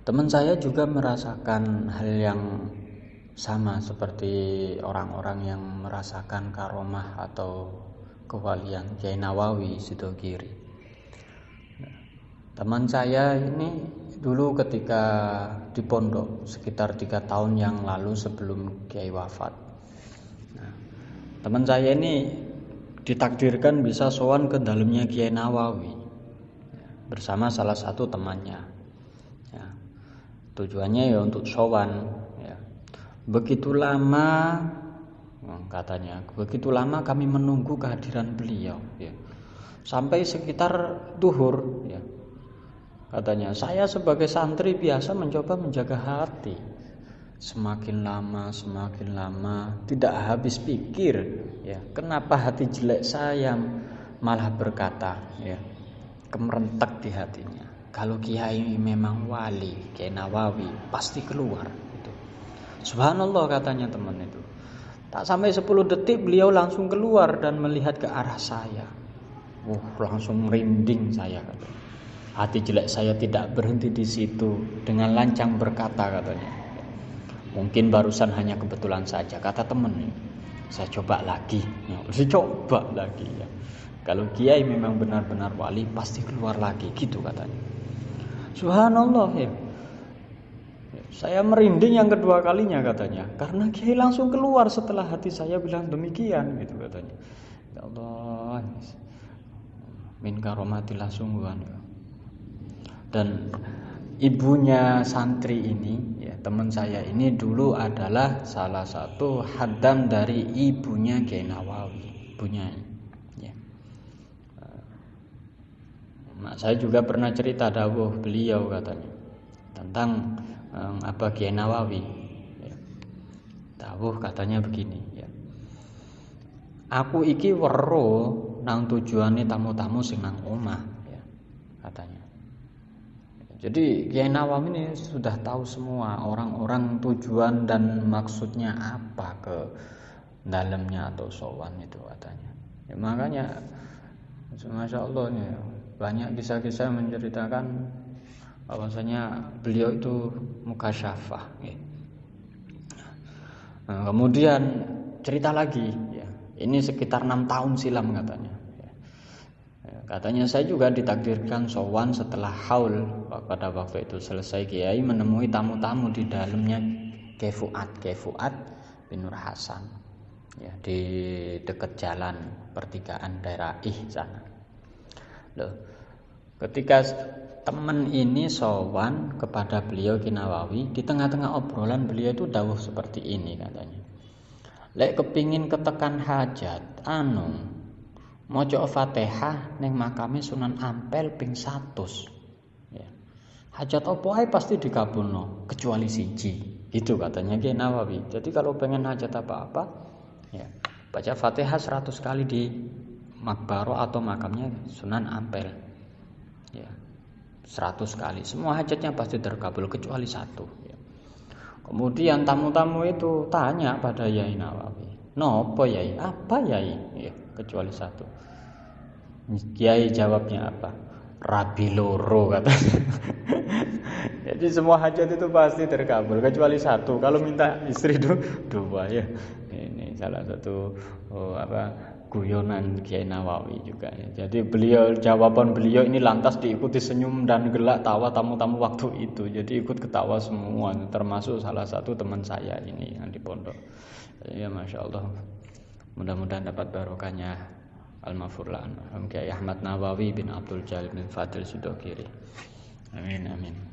teman saya juga merasakan hal yang sama seperti orang-orang yang merasakan karomah atau kewalian Kiai Nawawi Sidogiri. Teman saya ini dulu ketika di pondok sekitar tiga tahun yang lalu sebelum Kiai wafat. Nah, teman saya ini ditakdirkan bisa sowan ke dalamnya Kiai Nawawi bersama salah satu temannya. Ya, tujuannya ya untuk sowan Begitu lama oh, katanya, begitu lama kami menunggu kehadiran beliau ya. Sampai sekitar duhur ya. Katanya, saya sebagai santri biasa mencoba menjaga hati. Semakin lama, semakin lama tidak habis pikir ya. Kenapa hati jelek saya malah berkata ya. Kemerentak di hatinya. Kalau kiai memang wali, kiai Nawawi pasti keluar Subhanallah katanya teman itu. Tak sampai 10 detik beliau langsung keluar dan melihat ke arah saya. Uh, langsung merinding saya katanya. Hati jelek saya tidak berhenti di situ dengan lancang berkata katanya. Mungkin barusan hanya kebetulan saja kata teman Saya coba lagi, ya, saya coba lagi ya. Kalau kiai memang benar-benar wali pasti keluar lagi gitu katanya. Subhanallah ya. Saya merinding yang kedua kalinya katanya karena Kiai langsung keluar setelah hati saya bilang demikian gitu katanya. Ya Allah. Min karomatillah sungguhan. Dan ibunya santri ini ya teman saya ini dulu adalah salah satu hadam dari ibunya Kiai Nawawi, ibunya ya. Nah, saya juga pernah cerita dawuh beliau katanya tentang um, apa Kiai Nawawi ya. Tahu katanya begini ya. Aku iki wero nang tujuane tamu-tamu sing nang omah ya, katanya. Jadi Kiai Nawawi ini sudah tahu semua orang-orang tujuan dan maksudnya apa ke dalamnya atau sowan itu katanya. Ya, makanya Masya Allah ya, banyak kisah-kisah menceritakan bahwasanya beliau itu muka syafah ya. nah, kemudian cerita lagi ya ini sekitar enam tahun silam katanya ya. ya. katanya saya juga ditakdirkan sowan setelah haul pada waktu itu selesai kiai menemui tamu-tamu di dalamnya Kefuat Kefuat bin Nur Hasan ya di dekat jalan pertigaan daerah Ih sana loh ketika teman ini sowan kepada beliau Kinawawi di tengah-tengah obrolan beliau itu dawuh seperti ini katanya. Lek kepingin ketekan hajat anu mojo fatihah neng makame sunan ampel ping satus. Ya. hajat opo pasti dikabulno kecuali siji. Gitu katanya Kiai Nawawi jadi kalau pengen hajat apa-apa ya baca fatihah 100 kali di makbaro atau makamnya sunan ampel. Ya. 100 kali. Semua hajatnya pasti terkabul kecuali satu. Ya. kemudian tamu-tamu itu tanya pada Yai Nawawi nopo Yai? Apa Yai? Ya, kecuali satu. Kiai jawabnya apa? Rabi loro katanya jadi semua hajat itu pasti terkabul kecuali satu. Kalau minta istri dua ya. Ini salah satu oh, apa guyonan Kiai Nawawi juga ya. Jadi beliau jawaban beliau ini lantas diikuti senyum dan gelak tawa tamu-tamu waktu itu. Jadi ikut ketawa semua termasuk salah satu teman saya ini yang di pondok. Ya masya Allah. Mudah-mudahan dapat barokahnya Al-Mafurlan Kiai Ahmad Nawawi bin Abdul Jalil bin Fadil Sudokiri. Amin amin.